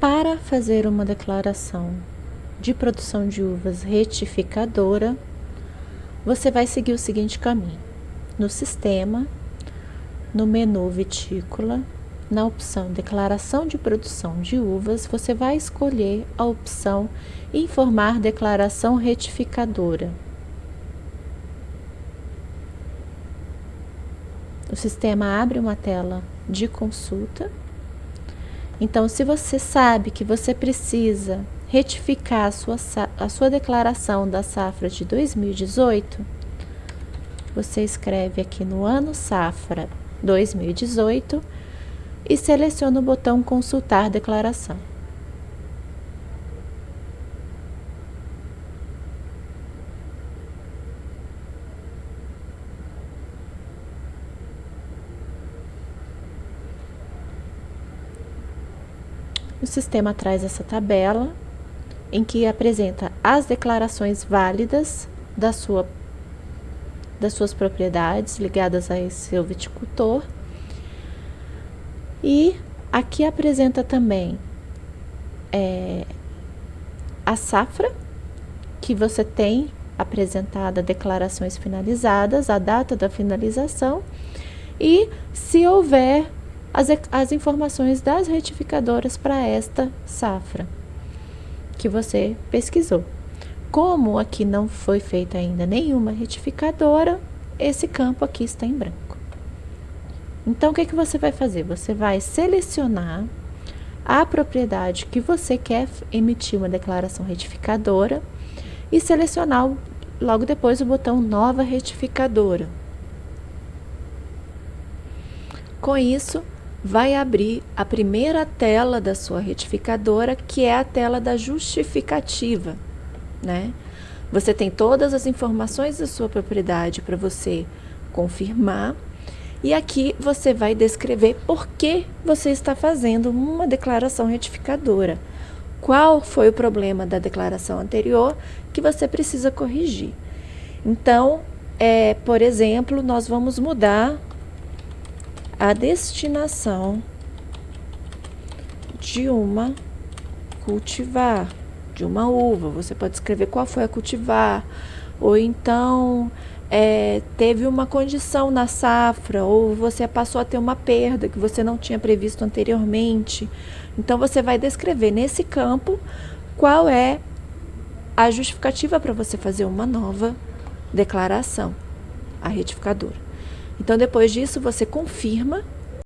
Para fazer uma declaração de produção de uvas retificadora, você vai seguir o seguinte caminho. No sistema, no menu vitícola, na opção Declaração de produção de uvas, você vai escolher a opção Informar declaração retificadora. O sistema abre uma tela de consulta. Então, se você sabe que você precisa retificar a sua, a sua declaração da safra de 2018, você escreve aqui no ano safra 2018 e seleciona o botão Consultar declaração. O sistema traz essa tabela em que apresenta as declarações válidas da sua, das suas propriedades ligadas a esse seu viticultor. E aqui apresenta também é, a safra, que você tem apresentada declarações finalizadas, a data da finalização e se houver as, as informações das retificadoras para esta safra que você pesquisou. Como aqui não foi feita ainda nenhuma retificadora, esse campo aqui está em branco. Então, o que, que você vai fazer? Você vai selecionar a propriedade que você quer emitir uma declaração retificadora e selecionar logo depois o botão Nova Retificadora. Com isso, vai abrir a primeira tela da sua retificadora, que é a tela da justificativa, né? Você tem todas as informações da sua propriedade para você confirmar e aqui você vai descrever por que você está fazendo uma declaração retificadora. Qual foi o problema da declaração anterior que você precisa corrigir. Então, é, por exemplo, nós vamos mudar a destinação de uma cultivar, de uma uva. Você pode escrever qual foi a cultivar, ou então é, teve uma condição na safra ou você passou a ter uma perda que você não tinha previsto anteriormente. Então você vai descrever nesse campo qual é a justificativa para você fazer uma nova declaração, a retificadora. Então depois disso você confirma